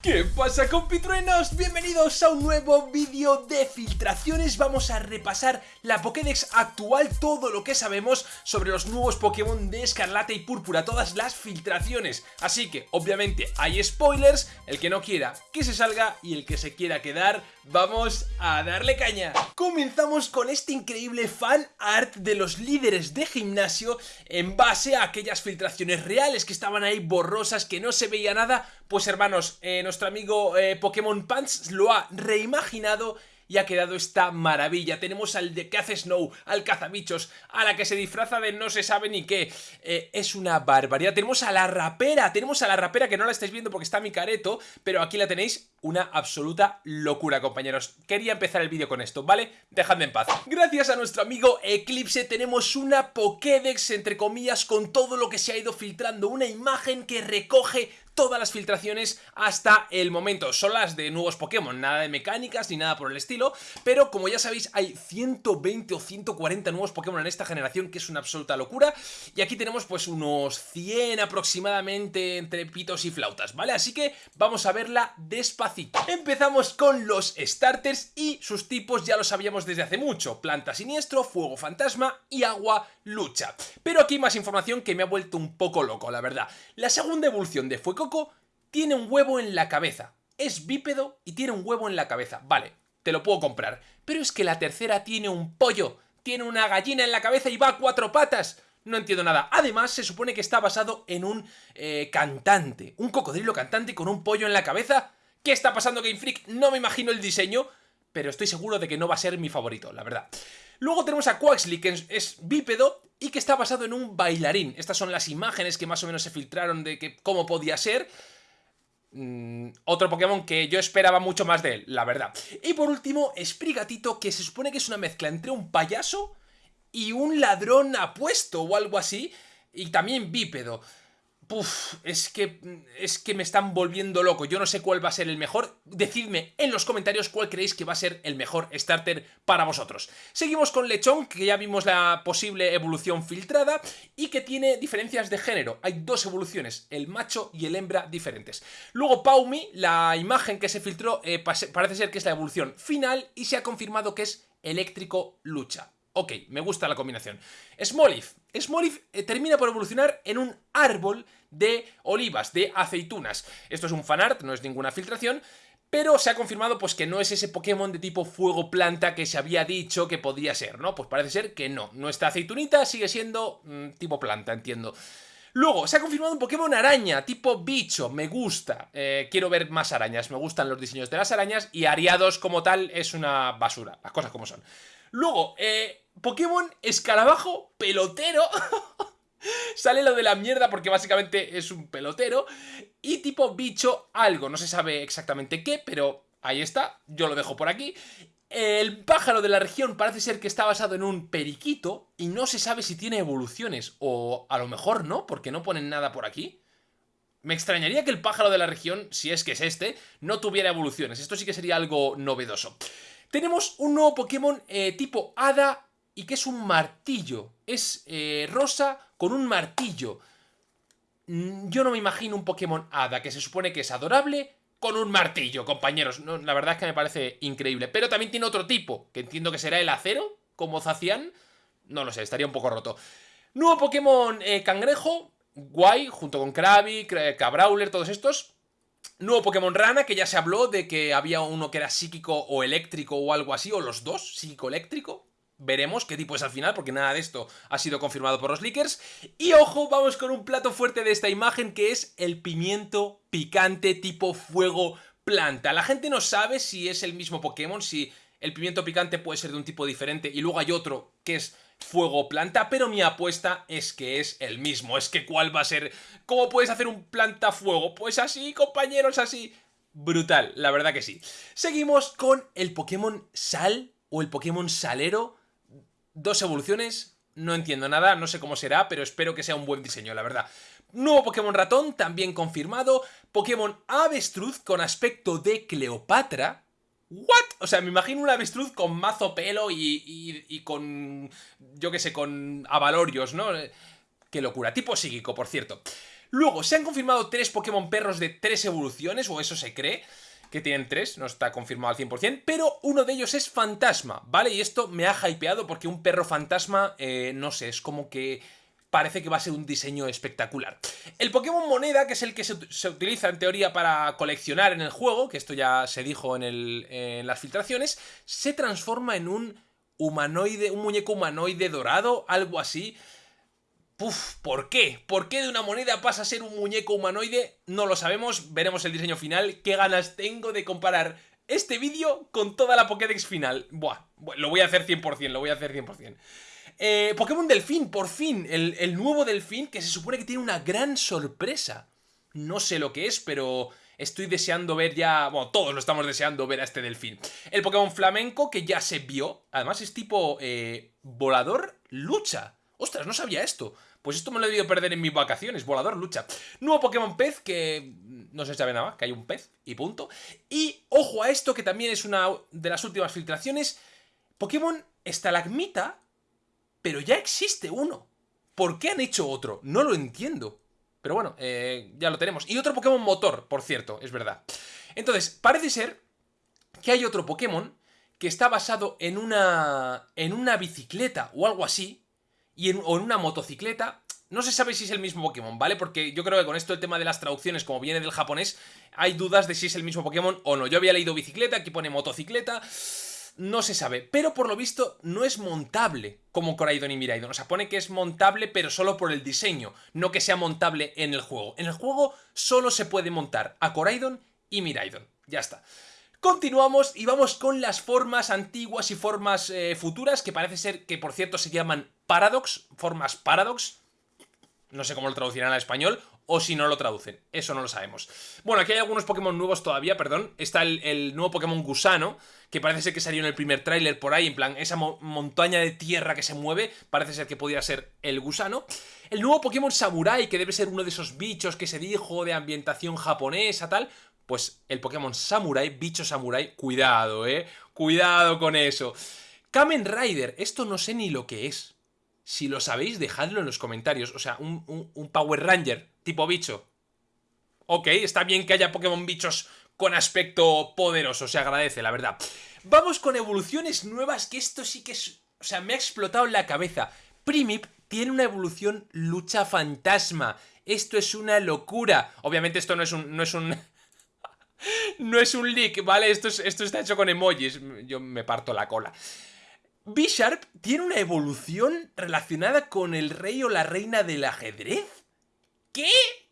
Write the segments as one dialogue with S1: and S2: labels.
S1: ¿Qué pasa compitruenos? Bienvenidos a un nuevo vídeo de filtraciones Vamos a repasar la Pokédex actual, todo lo que sabemos sobre los nuevos Pokémon de Escarlata y Púrpura Todas las filtraciones Así que, obviamente, hay spoilers El que no quiera, que se salga Y el que se quiera quedar, vamos a darle caña. Comenzamos con este increíble fan art de los líderes de gimnasio En base a aquellas filtraciones reales que estaban ahí borrosas, que no se veía nada. Pues hermanos, eh, nuestro amigo eh, Pokémon Pants lo ha reimaginado y ha quedado esta maravilla. Tenemos al de que hace Snow, al cazabichos, a la que se disfraza de no se sabe ni qué. Eh, es una barbaridad. Tenemos a la rapera, tenemos a la rapera que no la estáis viendo porque está mi careto, pero aquí la tenéis una absoluta locura, compañeros. Quería empezar el vídeo con esto, ¿vale? Dejadme en paz. Gracias a nuestro amigo Eclipse tenemos una Pokédex, entre comillas, con todo lo que se ha ido filtrando. Una imagen que recoge todas las filtraciones hasta el momento. Son las de nuevos Pokémon, nada de mecánicas ni nada por el estilo, pero como ya sabéis hay 120 o 140 nuevos Pokémon en esta generación, que es una absoluta locura, y aquí tenemos pues unos 100 aproximadamente entre pitos y flautas, ¿vale? Así que vamos a verla despacito. Empezamos con los starters y sus tipos ya lo sabíamos desde hace mucho, planta siniestro, fuego fantasma y agua lucha. Pero aquí más información que me ha vuelto un poco loco, la verdad. La segunda evolución de Fuego tiene un huevo en la cabeza. Es bípedo y tiene un huevo en la cabeza. Vale, te lo puedo comprar. Pero es que la tercera tiene un pollo, tiene una gallina en la cabeza y va a cuatro patas. No entiendo nada. Además, se supone que está basado en un eh, cantante. Un cocodrilo cantante con un pollo en la cabeza. ¿Qué está pasando Game Freak? No me imagino el diseño, pero estoy seguro de que no va a ser mi favorito, la verdad. Luego tenemos a Quaxley, que es bípedo y que está basado en un bailarín. Estas son las imágenes que más o menos se filtraron de que cómo podía ser. Mm, otro Pokémon que yo esperaba mucho más de él, la verdad. Y por último, Sprigatito, que se supone que es una mezcla entre un payaso y un ladrón apuesto o algo así. Y también bípedo. Puf, es que, es que me están volviendo loco. Yo no sé cuál va a ser el mejor. Decidme en los comentarios cuál creéis que va a ser el mejor starter para vosotros. Seguimos con Lechón, que ya vimos la posible evolución filtrada y que tiene diferencias de género. Hay dos evoluciones, el macho y el hembra diferentes. Luego Paumi, la imagen que se filtró eh, parece ser que es la evolución final y se ha confirmado que es eléctrico lucha. Ok, me gusta la combinación. Smolif. Smolif eh, termina por evolucionar en un árbol de olivas, de aceitunas. Esto es un fanart, no es ninguna filtración, pero se ha confirmado pues que no es ese Pokémon de tipo fuego planta que se había dicho que podría ser, ¿no? Pues parece ser que no. Nuestra aceitunita sigue siendo mm, tipo planta, entiendo. Luego, se ha confirmado un Pokémon araña, tipo bicho, me gusta. Eh, quiero ver más arañas, me gustan los diseños de las arañas y Ariados como tal es una basura, las cosas como son. Luego, eh, Pokémon escarabajo pelotero. Sale lo de la mierda porque básicamente es un pelotero. Y tipo bicho algo, no se sabe exactamente qué, pero ahí está, yo lo dejo por aquí. El pájaro de la región parece ser que está basado en un periquito y no se sabe si tiene evoluciones, o a lo mejor no, porque no ponen nada por aquí. Me extrañaría que el pájaro de la región, si es que es este, no tuviera evoluciones. Esto sí que sería algo novedoso. Tenemos un nuevo Pokémon eh, tipo Hada y que es un martillo. Es eh, rosa con un martillo. Mm, yo no me imagino un Pokémon Hada que se supone que es adorable con un martillo, compañeros. la verdad es que me parece increíble. Pero también tiene otro tipo, que entiendo que será el acero, como Zacian. No lo sé, estaría un poco roto. Nuevo Pokémon eh, Cangrejo, guay, junto con Krabby, Cabrawler, todos estos. Nuevo Pokémon Rana, que ya se habló de que había uno que era psíquico o eléctrico o algo así, o los dos, psíquico-eléctrico. Veremos qué tipo es al final, porque nada de esto ha sido confirmado por los leakers. Y ojo, vamos con un plato fuerte de esta imagen, que es el pimiento picante tipo fuego planta. La gente no sabe si es el mismo Pokémon, si el pimiento picante puede ser de un tipo diferente y luego hay otro que es fuego planta, pero mi apuesta es que es el mismo. Es que cuál va a ser... ¿Cómo puedes hacer un planta fuego? Pues así, compañeros, así. Brutal, la verdad que sí. Seguimos con el Pokémon Sal o el Pokémon Salero. Dos evoluciones, no entiendo nada, no sé cómo será, pero espero que sea un buen diseño, la verdad. Nuevo Pokémon Ratón, también confirmado. Pokémon Avestruz con aspecto de Cleopatra. ¿What? O sea, me imagino un avestruz con mazo pelo y, con, yo qué sé, con avalorios, ¿no? Qué locura. Tipo psíquico, por cierto. Luego, se han confirmado tres Pokémon perros de tres evoluciones, o eso se cree que tienen tres, no está confirmado al 100%, pero uno de ellos es fantasma, ¿vale? Y esto me ha hypeado porque un perro fantasma, eh, no sé, es como que parece que va a ser un diseño espectacular. El Pokémon Moneda, que es el que se, utiliza en teoría para coleccionar en el juego, que esto ya se dijo en, en las filtraciones, se transforma en un humanoide, un muñeco humanoide dorado, algo así. ¿Por qué? ¿Por qué de una moneda pasa a ser un muñeco humanoide? No lo sabemos, veremos el diseño final. ¿Qué ganas tengo de comparar este vídeo con toda la Pokédex final? Buah, lo voy a hacer 100%, lo voy a hacer 100%. Eh, Pokémon Delfín, por fin, el, el nuevo Delfín que se supone que tiene una gran sorpresa. No sé lo que es, pero estoy deseando ver ya... Bueno, todos lo estamos deseando ver a este delfín. El Pokémon flamenco que ya se vio. Además es tipo eh, volador lucha. Ostras, no sabía esto. Pues esto me lo he debido perder en mis vacaciones. Volador lucha. Nuevo Pokémon pez que no se sabe nada que hay un pez y punto. Y ojo a esto que también es una de las últimas filtraciones. Pokémon estalagmita, pero ya existe uno. ¿Por qué han hecho otro? No lo entiendo. Pero bueno, eh, ya lo tenemos. Y otro Pokémon motor, por cierto, es verdad. Entonces, parece ser que hay otro Pokémon que está basado en una, en una bicicleta o algo así, y en, o en una motocicleta. No se sabe si es el mismo Pokémon, ¿vale? Porque yo creo que con esto el tema de las traducciones, como viene del japonés, hay dudas de si es el mismo Pokémon o no. Yo había leído bicicleta, aquí pone motocicleta no se sabe, pero por lo visto no es montable como Coraidon y Miraidon. O sea, pone que es montable pero solo por el diseño, no que sea montable en el juego. En el juego solo se puede montar a Coraidon y Miraidon. Ya está. Continuamos y vamos con las formas antiguas y formas eh, futuras, que parece ser que por cierto se llaman Paradox, formas Paradox, no sé cómo lo traducirán al español, o si no lo traducen. Eso no lo sabemos. Bueno, aquí hay algunos Pokémon nuevos todavía, perdón. Está el, nuevo Pokémon Gusano, que parece ser que salió en el primer tráiler por ahí, en plan, esa montaña de tierra que se mueve, parece ser que podría ser el Gusano. El nuevo Pokémon Samurai, que debe ser uno de esos bichos que se dijo de ambientación japonesa, tal. Pues el Pokémon Samurai, bicho Samurai, cuidado, eh. Cuidado con eso. Kamen Rider, esto no sé ni lo que es. Si lo sabéis, dejadlo en los comentarios. O sea, un, Power Ranger tipo bicho. Ok, está bien que haya Pokémon bichos con aspecto poderoso, se agradece, la verdad. Vamos con evoluciones nuevas, que esto sí que es... O sea, me ha explotado en la cabeza. Primip tiene una evolución lucha fantasma. Esto es una locura. Obviamente esto no es un... No es un... no es un leak, ¿vale? Esto, esto está hecho con emojis. Yo me parto la cola. B-Sharp tiene una evolución relacionada con el rey o la reina del ajedrez. ¿Qué?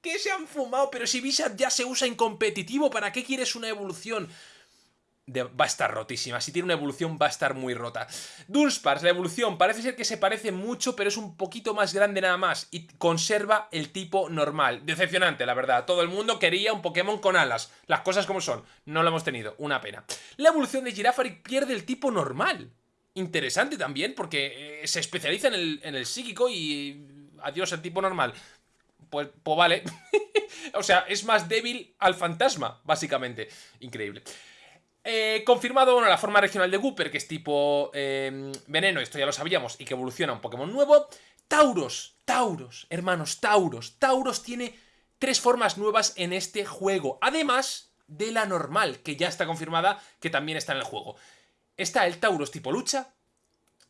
S1: ¿Qué se han fumado? Pero si B-Sharp ya se usa en competitivo, ¿para qué quieres una evolución? va a estar rotísima. Si tiene una evolución va a estar muy rota. Dunsparce, la evolución, parece ser que se parece mucho, pero es un poquito más grande nada más. Y conserva el tipo normal. Decepcionante, la verdad. Todo el mundo quería un Pokémon con alas. Las cosas como son. No lo hemos tenido. Una pena. La evolución de Girafaric pierde el tipo normal interesante también, porque eh, se especializa en el, en el psíquico y adiós el tipo normal. Pues, pues vale. o sea, es más débil al fantasma, básicamente. Increíble. Eh, confirmado, bueno, la forma regional de Gooper, que es tipo em, veneno, esto ya lo sabíamos, y que evoluciona un Pokémon nuevo. Tauros, Tauros, hermanos, Tauros. Tauros tiene tres formas nuevas en este juego. Además de la normal, que ya está confirmada, que también está en el juego está el Tauros tipo lucha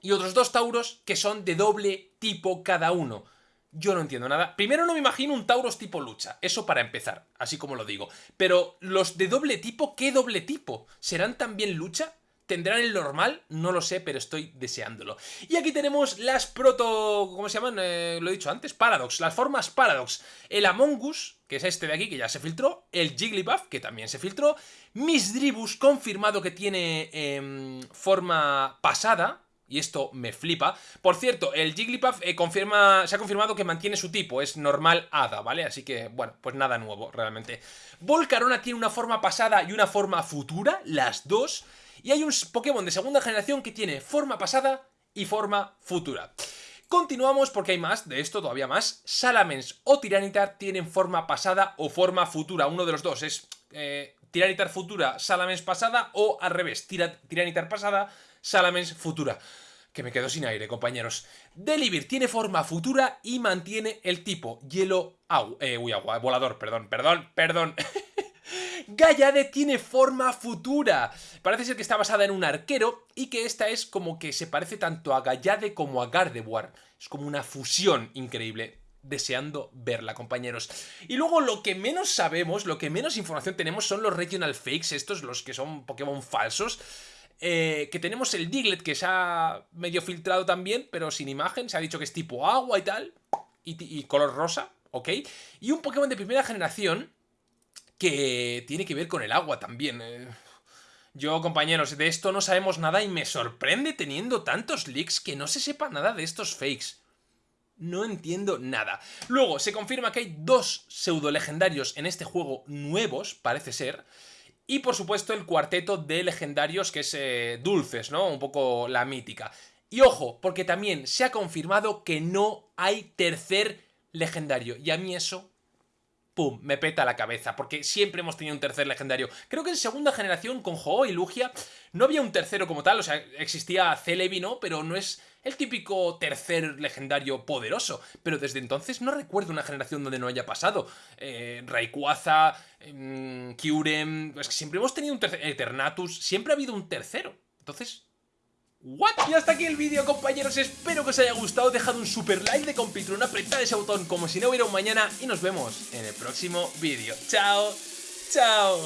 S1: y otros dos Tauros que son de doble tipo cada uno. Yo no entiendo nada. Primero no me imagino un Tauros tipo lucha, eso para empezar, así como lo digo. Pero los de doble tipo, ¿qué doble tipo? ¿Serán también lucha? ¿Tendrán el normal? No lo sé, pero estoy deseándolo. Y aquí tenemos las proto... ¿Cómo se llaman? Eh, lo he dicho antes. Paradox. Las formas Paradox. El Among Us, que es este de aquí, que ya se filtró. El Jigglypuff, que también se filtró. Misdribus, confirmado que tiene em, forma pasada. Y esto me flipa. Por cierto, el Jigglypuff eh, confirma, se ha confirmado que mantiene su tipo, es normal hada, ¿vale? Así que, bueno, pues nada nuevo, realmente. Volcarona tiene una forma pasada y una forma futura, las dos. Y hay un Pokémon de segunda generación que tiene forma pasada y forma futura. Continuamos porque hay más, de esto todavía más. Salamence o Tiranitar tienen forma pasada o forma futura, uno de los dos. Es eh, Tiranitar futura, Salamence pasada o al revés, Tiranitar pasada, Salamence futura. Que me quedo sin aire, compañeros. Delibir tiene forma futura y mantiene el tipo hielo agua. Eh, uy, agua, volador, perdón, perdón, perdón. Gallade tiene forma futura. Parece ser que está basada en un arquero y que esta es como que se parece tanto a Gallade como a Gardevoir. Es como una fusión increíble deseando verla, compañeros. Y luego lo que menos sabemos, lo que menos información tenemos son los regional fakes, estos, los que son Pokémon falsos. Eh, que tenemos el Diglett que se ha medio filtrado también, pero sin imagen, se ha dicho que es tipo agua y tal, y, color rosa, ¿ok? Y un Pokémon de primera generación que tiene que ver con el agua también. Eh. Yo, compañeros, de esto no sabemos nada y me sorprende teniendo tantos leaks que no se sepa nada de estos fakes. No entiendo nada. Luego, se confirma que hay dos pseudo legendarios en este juego nuevos, parece ser. Y por supuesto el cuarteto de legendarios que es eh, Dulces, ¿no? Un poco la mítica. Y ojo, porque también se ha confirmado que no hay tercer legendario. Y a mí eso ¡pum! me peta la cabeza, porque siempre hemos tenido un tercer legendario. Creo que en segunda generación con Ho y Lugia no había un tercero como tal, o sea, existía Celebi, ¿no? Pero no es el típico tercer legendario poderoso. Pero desde entonces no recuerdo una generación donde no haya pasado. Eh, Rayquaza, eh, Kyurem... Es que siempre hemos tenido un tercer... Eternatus, siempre ha habido un tercero. Entonces, ¿What? Y hasta aquí el vídeo, compañeros. Espero que os haya gustado. Dejad un super like de compitrón, apretad ese botón como si no hubiera un mañana y nos vemos en el próximo vídeo. ¡Chao! ¡Chao!